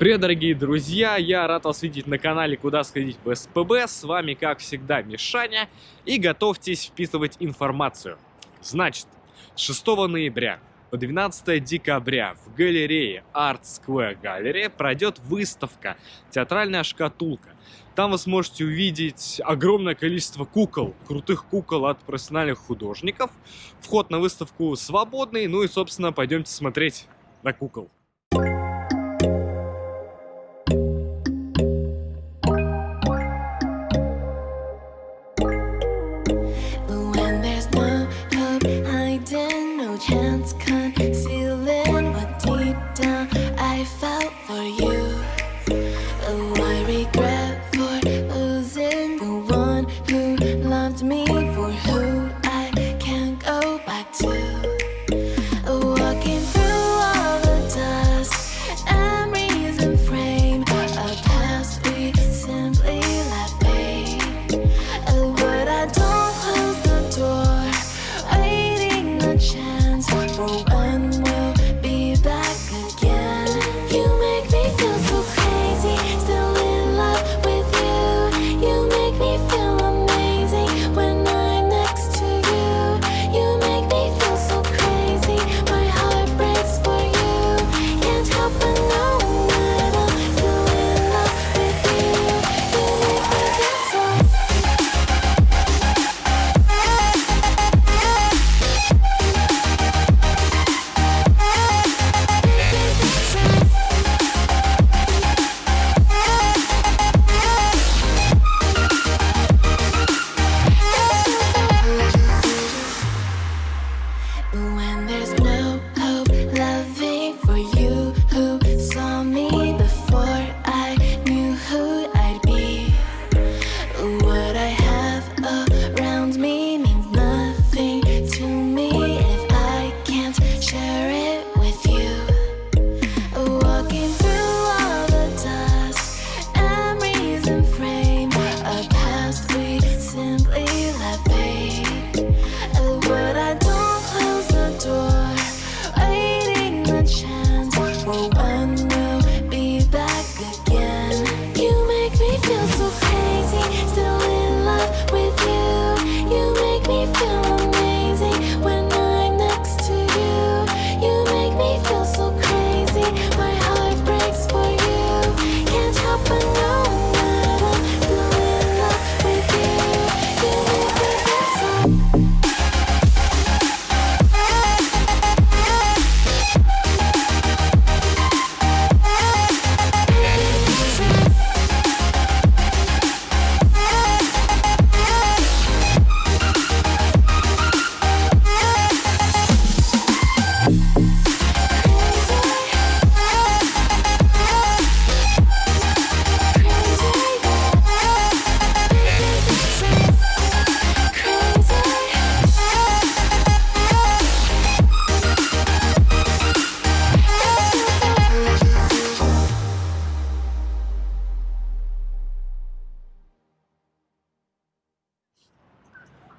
Привет, дорогие друзья! Я рад вас видеть на канале «Куда сходить в СПБ». С вами, как всегда, Мишаня. И готовьтесь вписывать информацию. Значит, с 6 ноября по 12 декабря в галерее Art Square Gallery пройдет выставка «Театральная шкатулка». Там вы сможете увидеть огромное количество кукол, крутых кукол от профессиональных художников. Вход на выставку свободный, ну и, собственно, пойдемте смотреть на кукол. For you.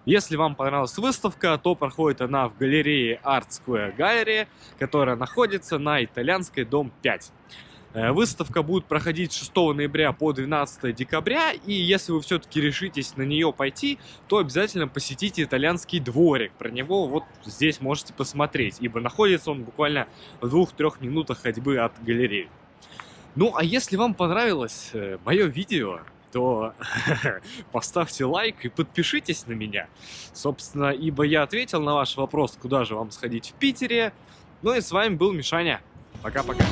Если вам понравилась выставка, то проходит она в галерее Art Square Gallery, которая находится на Итальянской, дом 5. Э, Выставка будет проходить с 6 ноября по 12 декабря, и если вы все-таки решитесь на нее пойти, то обязательно посетите итальянский дворик. Про него вот здесь можете посмотреть, ибо находится он буквально в двух-трех минутах ходьбы от галереи. Ну, а если вам понравилось мое видео, то поставьте лайк и подпишитесь на меня. Собственно, ибо я ответил на ваш вопрос, куда же вам сходить в Питере. Ну и с вами был Мишаня. Пока-пока.